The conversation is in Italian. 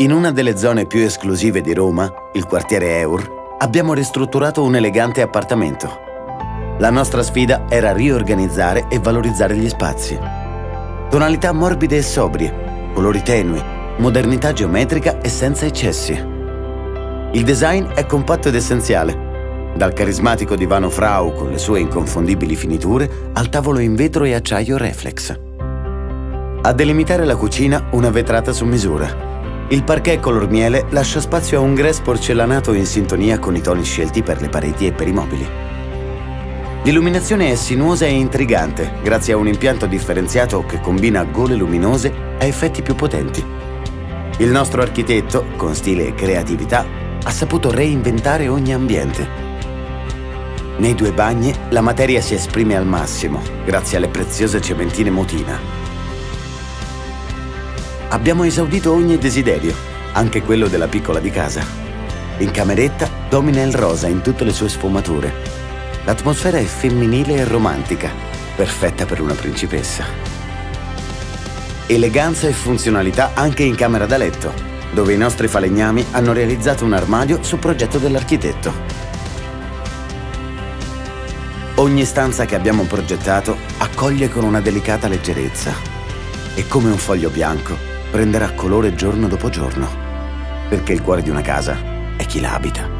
In una delle zone più esclusive di Roma, il quartiere Eur, abbiamo ristrutturato un elegante appartamento. La nostra sfida era riorganizzare e valorizzare gli spazi. Tonalità morbide e sobrie, colori tenui, modernità geometrica e senza eccessi. Il design è compatto ed essenziale, dal carismatico divano Frau con le sue inconfondibili finiture al tavolo in vetro e acciaio reflex. A delimitare la cucina una vetrata su misura il parquet color miele lascia spazio a un grès porcellanato in sintonia con i toni scelti per le pareti e per i mobili. L'illuminazione è sinuosa e intrigante, grazie a un impianto differenziato che combina gole luminose a effetti più potenti. Il nostro architetto, con stile e creatività, ha saputo reinventare ogni ambiente. Nei due bagni la materia si esprime al massimo, grazie alle preziose cementine Motina, Abbiamo esaudito ogni desiderio, anche quello della piccola di casa. In cameretta domina il rosa in tutte le sue sfumature. L'atmosfera è femminile e romantica, perfetta per una principessa. Eleganza e funzionalità anche in camera da letto, dove i nostri falegnami hanno realizzato un armadio su progetto dell'architetto. Ogni stanza che abbiamo progettato accoglie con una delicata leggerezza e come un foglio bianco prenderà colore giorno dopo giorno, perché il cuore di una casa è chi la abita.